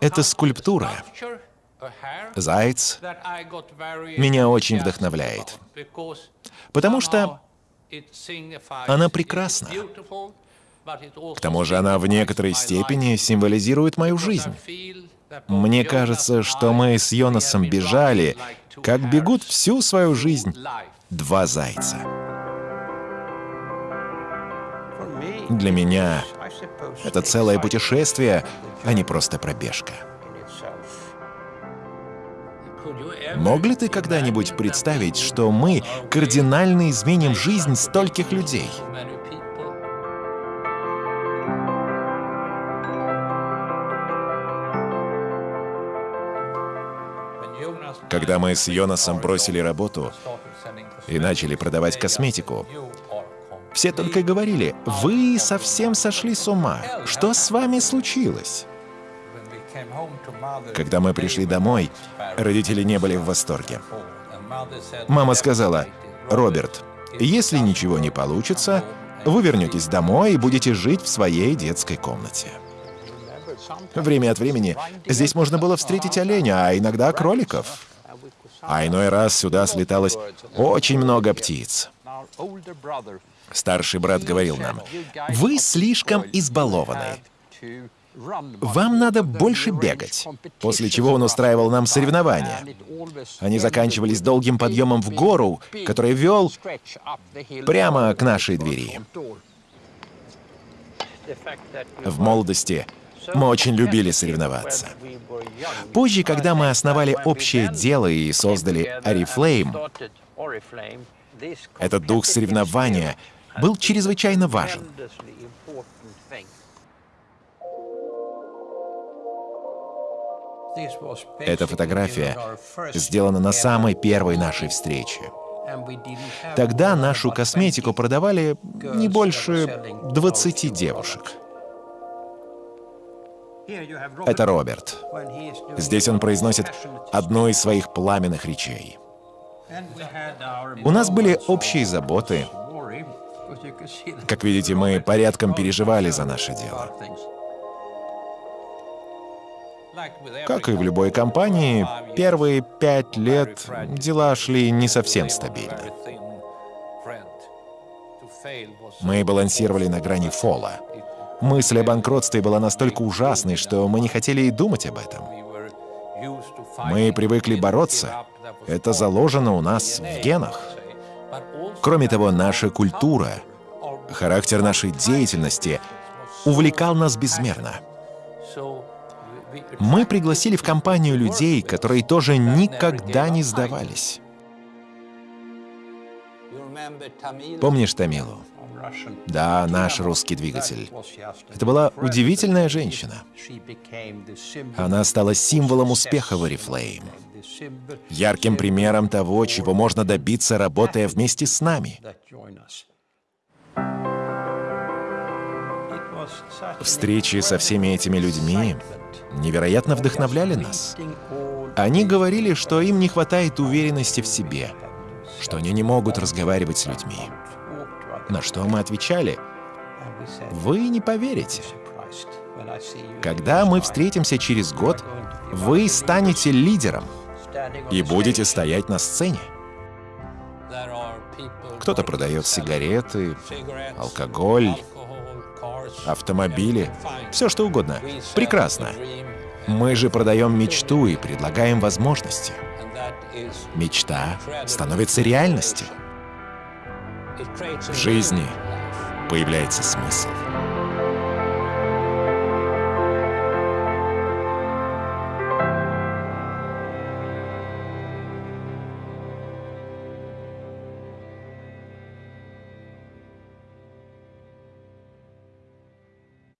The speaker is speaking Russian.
Это скульптура. Заяц меня очень вдохновляет, потому что она прекрасна. К тому же она в некоторой степени символизирует мою жизнь. Мне кажется, что мы с Йонасом бежали, как бегут всю свою жизнь два зайца. Для меня это целое путешествие, а не просто пробежка. Мог ли ты когда-нибудь представить, что мы кардинально изменим жизнь стольких людей? Когда мы с Йонасом бросили работу и начали продавать косметику, все только говорили, «Вы совсем сошли с ума. Что с вами случилось?» Когда мы пришли домой, родители не были в восторге. Мама сказала, «Роберт, если ничего не получится, вы вернетесь домой и будете жить в своей детской комнате». Время от времени здесь можно было встретить оленя, а иногда кроликов. А иной раз сюда слеталось очень много птиц. Старший брат говорил нам, «Вы слишком избалованы. Вам надо больше бегать», после чего он устраивал нам соревнования. Они заканчивались долгим подъемом в гору, который вел прямо к нашей двери. В молодости мы очень любили соревноваться. Позже, когда мы основали общее дело и создали Oriflame, этот дух соревнования был чрезвычайно важен. Эта фотография сделана на самой первой нашей встрече. Тогда нашу косметику продавали не больше 20 девушек. Это Роберт. Здесь он произносит одну из своих пламенных речей. У нас были общие заботы. Как видите, мы порядком переживали за наше дело. Как и в любой компании, первые пять лет дела шли не совсем стабильно. Мы балансировали на грани фола. Мысль о банкротстве была настолько ужасной, что мы не хотели и думать об этом. Мы привыкли бороться. Это заложено у нас в генах. Кроме того, наша культура, характер нашей деятельности увлекал нас безмерно. Мы пригласили в компанию людей, которые тоже никогда не сдавались. Помнишь Тамилу? Да, наш русский двигатель. Это была удивительная женщина. Она стала символом успеха в Oriflame, ярким примером того, чего можно добиться, работая вместе с нами. Встречи со всеми этими людьми невероятно вдохновляли нас. Они говорили, что им не хватает уверенности в себе, что они не могут разговаривать с людьми. На что мы отвечали? Вы не поверите. Когда мы встретимся через год, вы станете лидером и будете стоять на сцене. Кто-то продает сигареты, алкоголь, автомобили, все что угодно. Прекрасно. Мы же продаем мечту и предлагаем возможности. Мечта становится реальностью. В жизни появляется смысл.